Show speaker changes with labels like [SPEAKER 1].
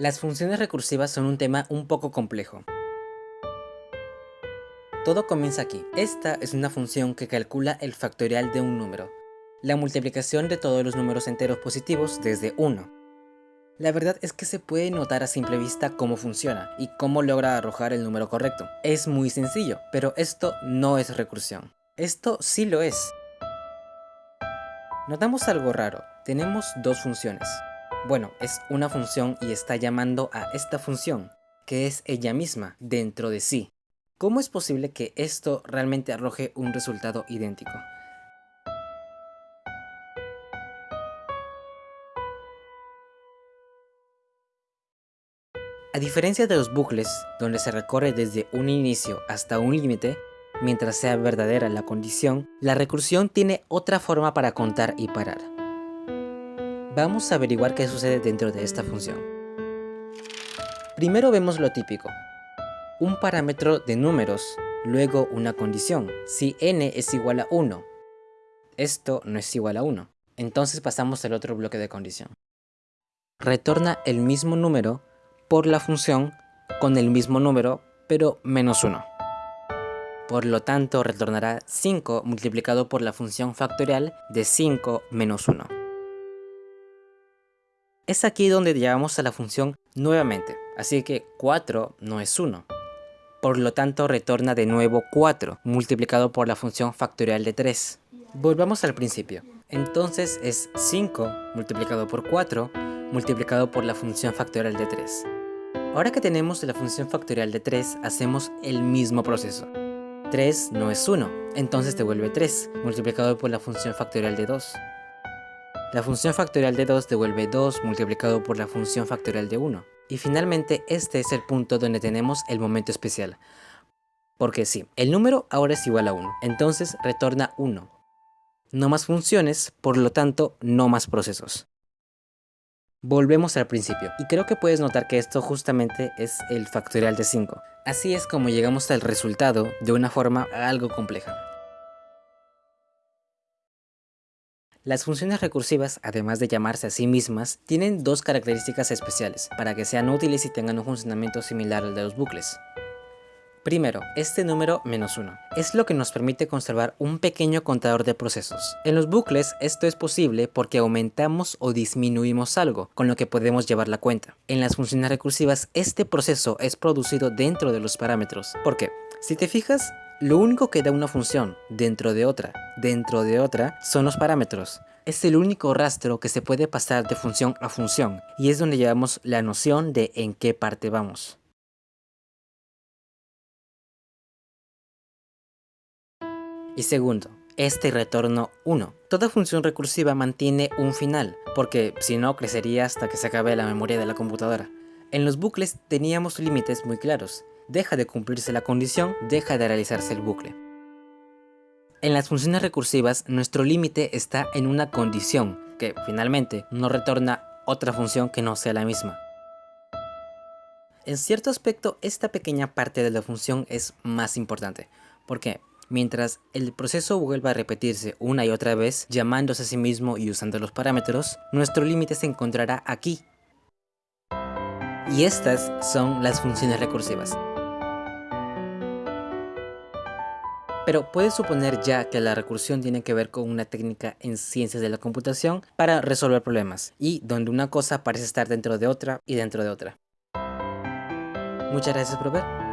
[SPEAKER 1] Las funciones recursivas son un tema un poco complejo. Todo comienza aquí. Esta es una función que calcula el factorial de un número, la multiplicación de todos los números enteros positivos desde 1. La verdad es que se puede notar a simple vista cómo funciona y cómo logra arrojar el número correcto. Es muy sencillo, pero esto no es recursión. Esto sí lo es. Notamos algo raro. Tenemos dos funciones. Bueno, es una función y está llamando a esta función, que es ella misma, dentro de sí. ¿Cómo es posible que esto realmente arroje un resultado idéntico? A diferencia de los bucles, donde se recorre desde un inicio hasta un límite, mientras sea verdadera la condición, la recursión tiene otra forma para contar y parar. Vamos a averiguar qué sucede dentro de esta función. Primero vemos lo típico. Un parámetro de números, luego una condición. Si n es igual a 1, esto no es igual a 1. Entonces pasamos al otro bloque de condición. Retorna el mismo número por la función con el mismo número, pero menos 1. Por lo tanto, retornará 5 multiplicado por la función factorial de 5 menos 1. Es aquí donde llevamos a la función nuevamente, así que 4 no es 1. Por lo tanto retorna de nuevo 4, multiplicado por la función factorial de 3. Volvamos al principio. Entonces es 5 multiplicado por 4, multiplicado por la función factorial de 3. Ahora que tenemos la función factorial de 3, hacemos el mismo proceso. 3 no es 1, entonces devuelve 3, multiplicado por la función factorial de 2. La función factorial de 2 devuelve 2 multiplicado por la función factorial de 1. Y finalmente este es el punto donde tenemos el momento especial. Porque sí, el número ahora es igual a 1, entonces retorna 1. No más funciones, por lo tanto no más procesos. Volvemos al principio, y creo que puedes notar que esto justamente es el factorial de 5. Así es como llegamos al resultado de una forma algo compleja. Las funciones recursivas, además de llamarse a sí mismas, tienen dos características especiales para que sean útiles y tengan un funcionamiento similar al de los bucles. Primero, este número menos 1 es lo que nos permite conservar un pequeño contador de procesos. En los bucles esto es posible porque aumentamos o disminuimos algo, con lo que podemos llevar la cuenta. En las funciones recursivas este proceso es producido dentro de los parámetros. ¿Por qué? Si te fijas, lo único que da una función dentro de otra, dentro de otra, son los parámetros. Es el único rastro que se puede pasar de función a función y es donde llevamos la noción de en qué parte vamos. Y segundo, este retorno 1. Toda función recursiva mantiene un final, porque si no crecería hasta que se acabe la memoria de la computadora. En los bucles teníamos límites muy claros, deja de cumplirse la condición, deja de realizarse el bucle. En las funciones recursivas, nuestro límite está en una condición, que finalmente no retorna otra función que no sea la misma. En cierto aspecto, esta pequeña parte de la función es más importante, porque mientras el proceso vuelva a repetirse una y otra vez, llamándose a sí mismo y usando los parámetros, nuestro límite se encontrará aquí. Y estas son las funciones recursivas. Pero puedes suponer ya que la recursión tiene que ver con una técnica en ciencias de la computación para resolver problemas, y donde una cosa parece estar dentro de otra y dentro de otra. Muchas gracias por ver.